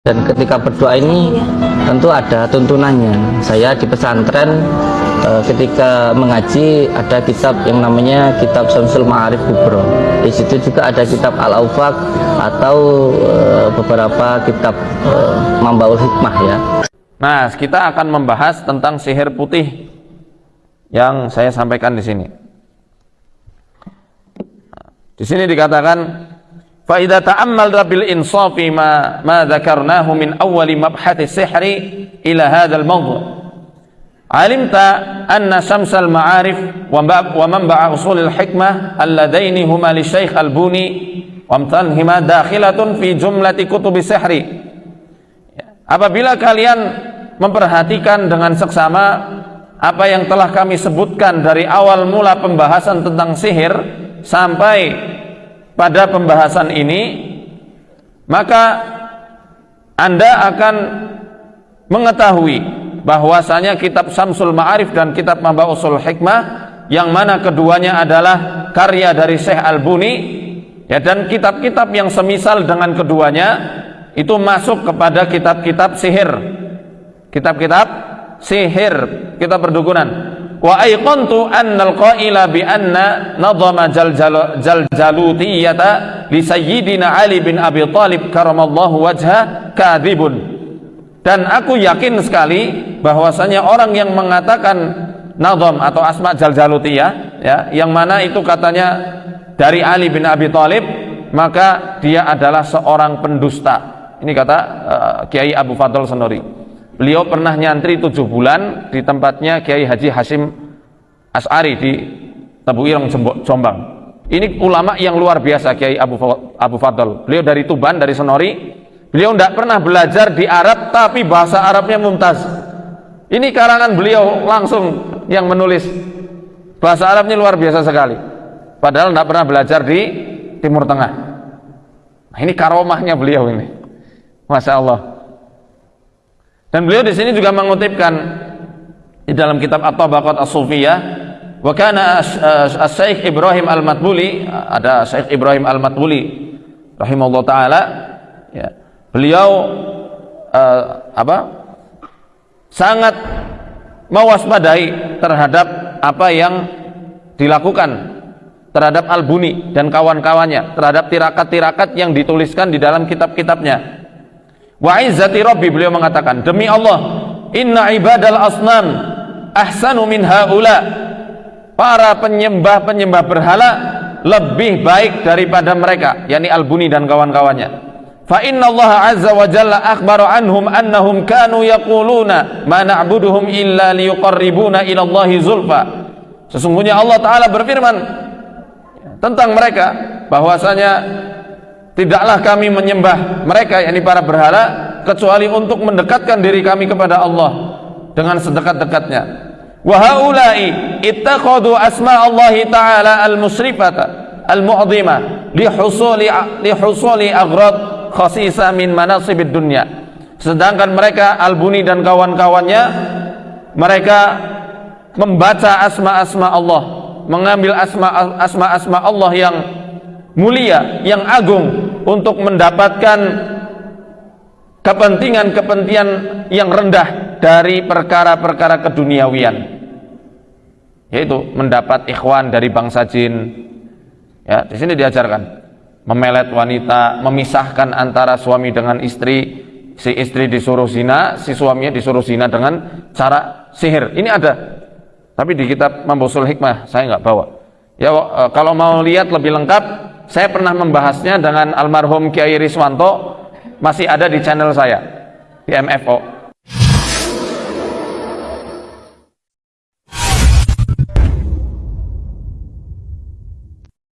Dan ketika berdoa ini tentu ada tuntunannya. Saya di pesantren eh, ketika mengaji ada kitab yang namanya kitab Samsul Ma'arif Kubro. Di situ juga ada kitab Al-Aufaq atau eh, beberapa kitab eh, Mambaul Hikmah ya. Nah, kita akan membahas tentang sihir putih yang saya sampaikan di sini. Di sini dikatakan فإذا تأمل ta'ammal الإنصاف insafi ma ma dzakarnahu min awwali السحر sihri ila hadzal mawdu' alimta anna المعارف ma'arif wa الحكمة usulil hikmah alladaini huma li syekh al-buni wa apabila kalian memperhatikan dengan seksama apa yang telah kami sebutkan dari awal mula pembahasan tentang sihir sampai pada pembahasan ini maka Anda akan mengetahui bahwasanya kitab Samsul Ma'arif dan kitab Mamba Usul Hikmah yang mana keduanya adalah karya dari Syekh Al-Buni ya dan kitab-kitab yang semisal dengan keduanya itu masuk kepada kitab-kitab sihir. Kitab-kitab sihir kitab perdukunan wa aiqantu annal qaila bi anna nadhama jaljalutiyata li sayyidina Ali bin Abi Thalib karamallahu wajha kadhibun. Dan aku yakin sekali bahwasanya orang yang mengatakan nadham atau asma jaljalutiyah ya yang mana itu katanya dari Ali bin Abi Thalib maka dia adalah seorang pendusta. Ini kata uh, Kiai Abu Fadl Senori Beliau pernah nyantri tujuh bulan di tempatnya Kiai Haji Hashim As'ari di Tebu Ireng Jombang. Ini ulama yang luar biasa Kiai Abu, Abu Fadl. Beliau dari Tuban, dari Senori. Beliau tidak pernah belajar di Arab tapi bahasa Arabnya mumtaz. Ini karangan beliau langsung yang menulis. Bahasa Arabnya luar biasa sekali. Padahal tidak pernah belajar di Timur Tengah. Nah, ini karomahnya beliau ini. Masya Allah. Dan beliau di sini juga mengutipkan di dalam kitab At-Tabaqat As-Sufiyah wa kana Syekh Ibrahim Al-Matbuli ada Syekh Ibrahim Al-Matbuli rahimahullah taala ya. Beliau uh, apa? sangat mewaspadai terhadap apa yang dilakukan terhadap Al-Buni dan kawan-kawannya terhadap tirakat-tirakat yang dituliskan di dalam kitab-kitabnya Wa izzati rabbi beliau mengatakan, demi Allah, inna ibadal asnam ahsanu min haula. Para penyembah-penyembah berhala lebih baik daripada mereka, yakni Al-Buni dan kawan-kawannya. Fa inna Allah azza wa jalla akhbara anhum annahum kanu yaquluna ma na'buduhum illa liyuqarribuna ila Allah zulfa. Sesungguhnya Allah taala berfirman tentang mereka bahwasanya tidaklah kami menyembah mereka yakni para berhala kecuali untuk mendekatkan diri kami kepada Allah dengan sedekat-dekatnya. Wa haula'i ittakhadhu asma Allah taala al-musrifata al-mu'dhima li husuli li khasisa min manasibid dunya. Sedangkan mereka Al-Buni dan kawan-kawannya mereka membaca asma-asma Allah mengambil asma-asma Allah yang mulia yang agung untuk mendapatkan kepentingan-kepentingan yang rendah dari perkara-perkara keduniawian yaitu mendapat ikhwan dari bangsa jin. Ya di sini diajarkan memelet wanita memisahkan antara suami dengan istri si istri disuruh zina si suaminya disuruh zina dengan cara sihir. Ini ada tapi di kitab Mambusul Hikmah saya nggak bawa. Ya e, kalau mau lihat lebih lengkap saya pernah membahasnya dengan almarhum Kiai Riswanto masih ada di channel saya di MFO